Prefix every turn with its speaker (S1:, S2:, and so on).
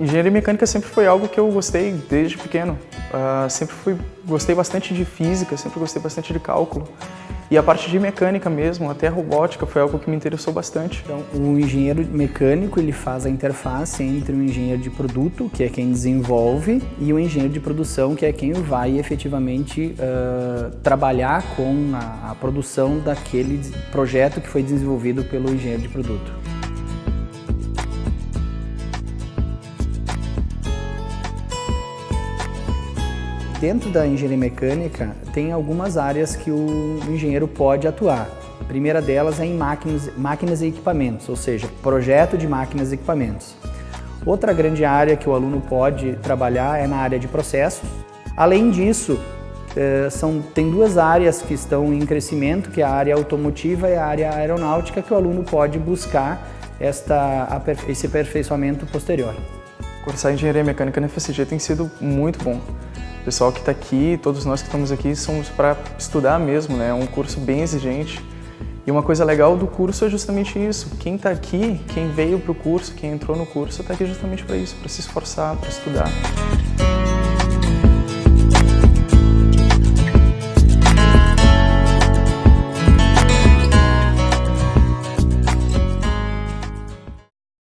S1: Engenharia mecânica sempre foi algo que eu gostei desde pequeno. Uh, sempre fui, gostei bastante de física, sempre gostei bastante de cálculo. E a parte de mecânica mesmo, até robótica, foi algo que me interessou bastante.
S2: Então, o engenheiro mecânico ele faz a interface entre o engenheiro de produto, que é quem desenvolve, e o engenheiro de produção, que é quem vai efetivamente uh, trabalhar com a, a produção daquele projeto que foi desenvolvido pelo engenheiro de produto. Dentro da engenharia mecânica, tem algumas áreas que o engenheiro pode atuar. A primeira delas é em máquinas, máquinas e equipamentos, ou seja, projeto de máquinas e equipamentos. Outra grande área que o aluno pode trabalhar é na área de processos. Além disso, eh, são, tem duas áreas que estão em crescimento, que é a área automotiva e a área aeronáutica, que o aluno pode buscar esta, esse aperfeiçoamento posterior.
S1: Cursar engenharia mecânica na FSG tem sido muito bom. Pessoal que está aqui, todos nós que estamos aqui, somos para estudar mesmo, né? É um curso bem exigente. E uma coisa legal do curso é justamente isso. Quem está aqui, quem veio para o curso, quem entrou no curso, está aqui justamente para isso, para se esforçar, para estudar.